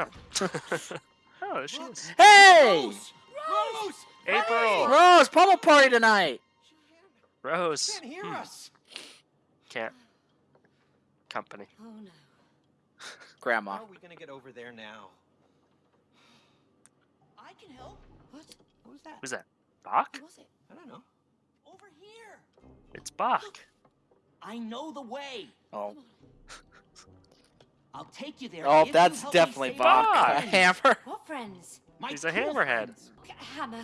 know. oh, she is. Hey! Rose! Rose! April! Rose, pummel party tonight. Rose. Can't hear Hmm, us. Can't. Company. Oh no. Grandma. How are we gonna get over there now? I can help. What? Who's that? Who's that? Bach? Who was it? I don't know. Over here. It's Bach. I know the way. Oh, I'll take you there. oh, that's definitely save Bach. A hammer. What friends? My He's a tool hammerhead. friends. G- Hammer.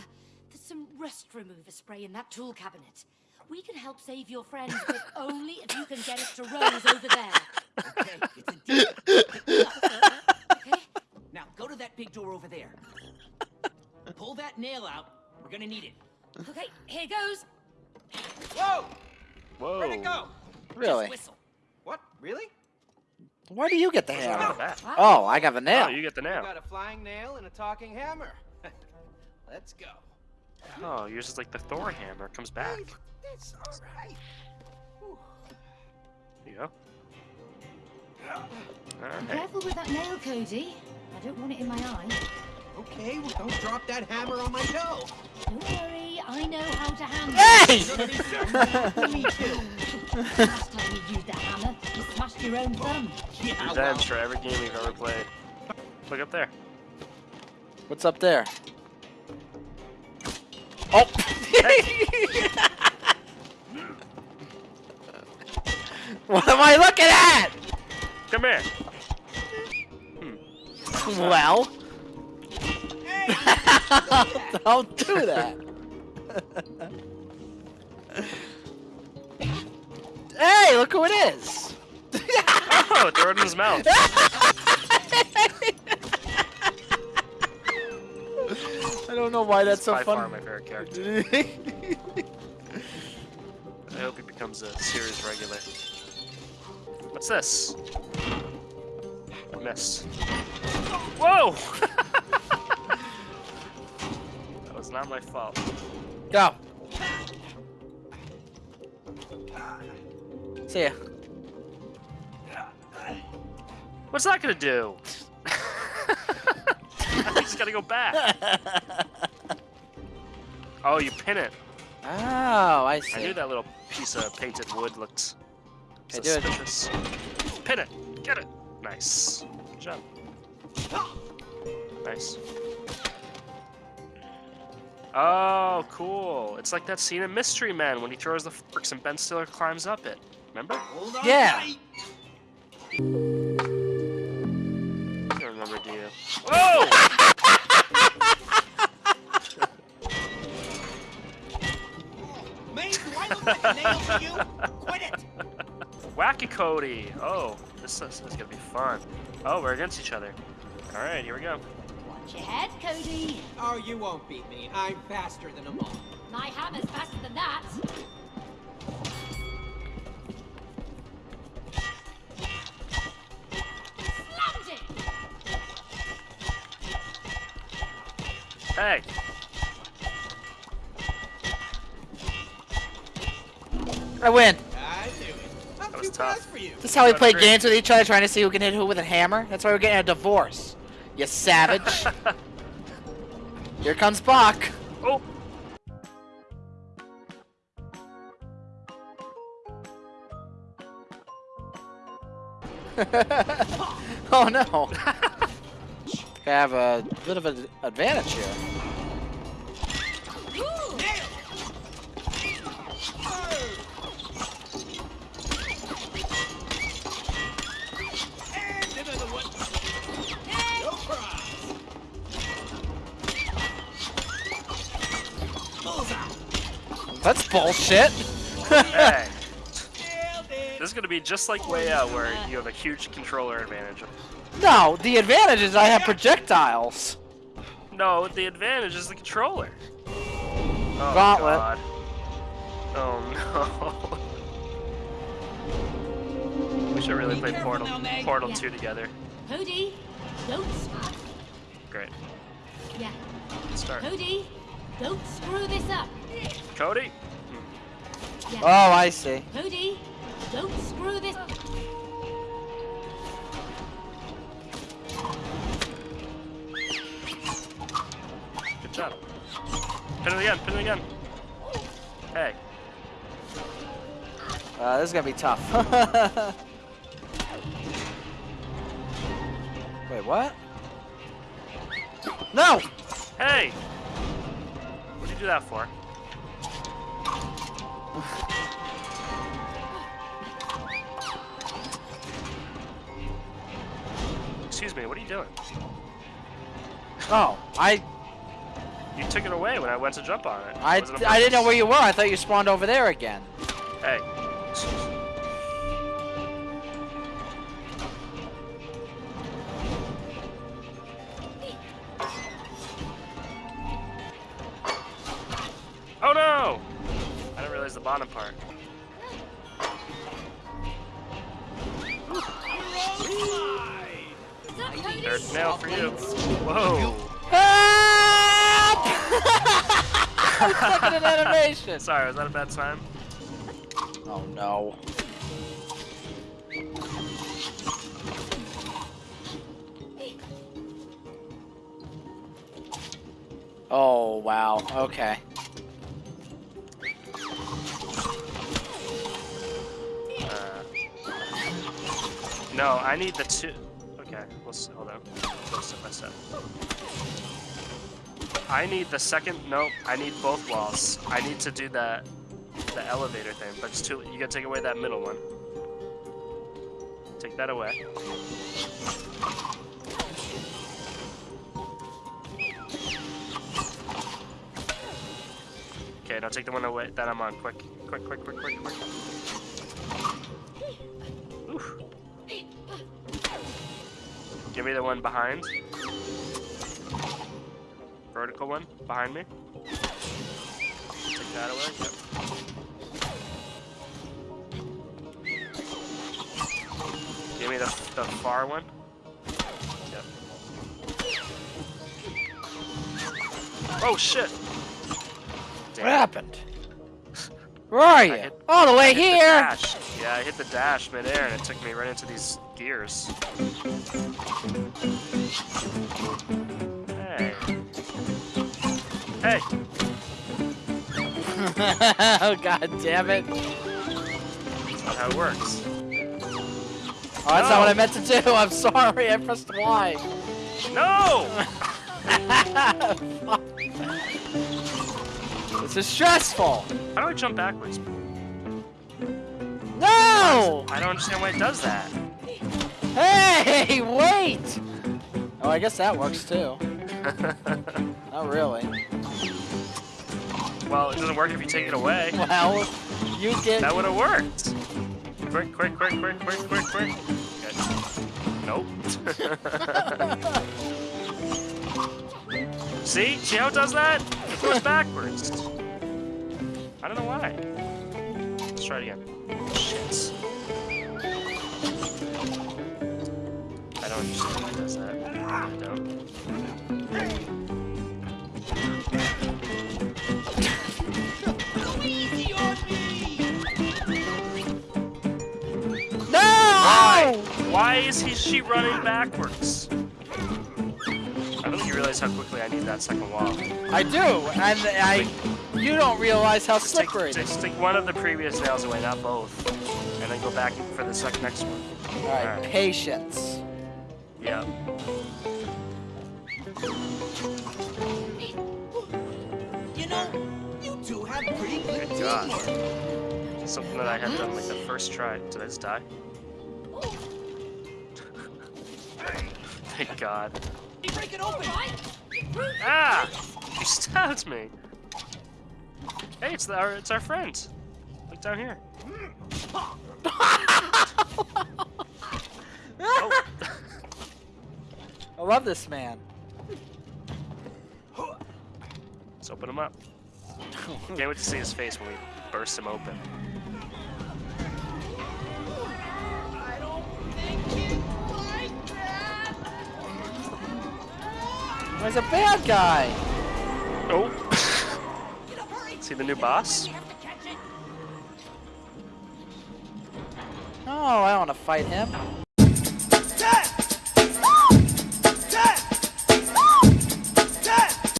There's some rust remover spray in that tool cabinet. We can help save your friends, but only if you can get it to Rose over there. Okay, it's a deal. Pick. Okay? Now go to that big door over there. Pull that nail out. We're gonna need it. Okay, here goes. Whoa! Whoa. Where'd it go? Really? Just whistle. What? Really? Why do you get the What's hammer? with? Oh, I got the nail. Oh, you get the We nail. got a flying nail and a talking hammer. Let's go. Oh, yours is like the Thor hammer. Comes back. That's all right. Whew. There you go. Be Alright. careful with that nail, Cody. I don't want it in my eye. Okay, well, don't drop that hammer on my toe. Don't worry, I know how to handle Hey! Me too. it. Last time you used a hammer, you smashed your own thumb. Yeah, well, Revenge for every game we've ever played. Look up there. What's up there? Oh! what am I looking at? Come here. Hmm. Well. Don't do that. hey, look who it is. Oh, throw it in his mouth. I don't know why that's so By far funny. my favorite character. I hope he becomes a series regular. What's this? I missed. Whoa! that was not my fault. Go. See ya. What's that gonna do? I just gotta go back. Oh, you pin it. Oh, I see. I knew that little piece of painted wood looked Okay, do it. suspicious. Pin it. Get it. Nice. Good job. Nice. Oh, cool. It's like that scene in Mystery Men when he throws the forks and Ben Stiller climbs up it. Remember? Hold on Yeah. tight. You don't remember, do you? Whoa! Do I look like a nail to you? Quit it! Wacky Cody. Oh, this is, this is gonna be fun. Oh, we're against each other. All right, here we go. Watch your head, Cody. Oh, you won't beat me. I'm faster than a all. My hammer's I win. I knew it. I'm That was tough. for you. This is how we play great. games with each other, trying to see who can hit who with a hammer. That's why we're getting a divorce. You savage. Here comes Bach. oh, oh no. I have a bit of an advantage here. That's bullshit. hey. This is gonna be just like Way Out, where you have a huge controller advantage. no, the advantage is I have projectiles. No, the advantage is the controller. Oh, Gauntlet. God. Oh no. we should really play Portal now, Portal Yeah. 2 together. Cody, don't stop. Great. Yeah. Let's start. Cody, don't screw this up. Cody? Yeah. Oh, I see. Cody, don't screw this up. job. Pin it again, pin it again. Hey. Uh, this is gonna be tough. Wait, what? No! Hey! You do that for? Excuse me, what are you doing? Oh, I You took it away when I went to jump on it. I, I didn't know where you were. I thought you spawned over there again. Hey. Bottom part. Third nail for you. Whoa! Help! I'm stuck in an animation. Sorry, was that a bad time? Oh no. Oh wow. Okay. No, I need the two. Okay, let's hold on. Go step by step. I need the second. Nope, I need both walls. I need to do that, the elevator thing. But it's too. You gotta take away that middle one. Take that away. Okay, now take the one away that I'm on. Quick, quick, quick, quick, quick, quick. Oof. Give me the one behind. Vertical one behind me. Take that away. Yep. Give me the, the far one. Yep. Oh shit! What happened? Where are you? hit- All the way hit the here. Yeah, I hit the dash midair and it took me right into these gears. Hey. Hey! oh god damn it. That's not how it works. Oh, that's not what I meant to do. I'm sorry. I pressed Y. No! this is stressful. How do I jump backwards? No! I don't understand why it does that. Hey, wait! Oh, I guess that works too. Not really. well, it doesn't work if you take it away. Well, you get. That would have worked. Quick, quick, quick, quick, quick, quick, quick. Okay. Nope. See? See how it does that? It goes backwards. I don't know why. Let's try it again. Shit. I don't understand why it does that. I don't. Easy on me! No! Why? Why is he she running backwards? I don't think you realize how quickly I need that second wall. I do, and I. You don't realize how Just slippery it just take one of the previous nails away, not both. And then go back for the second next one. Alright, Alright. patience. God. Something that I had done like the first try. Did I just die? Thank God. You break it open. Ah! You stabbed me! Hey, it's our it's our friend. Look down here. Oh. I love this man. Let's open him up. Can't wait to see his face when we burst him open. I don't think it's like that! He's a bad guy. Oh! See the new boss? We have to catch it. No, I don't want to fight him.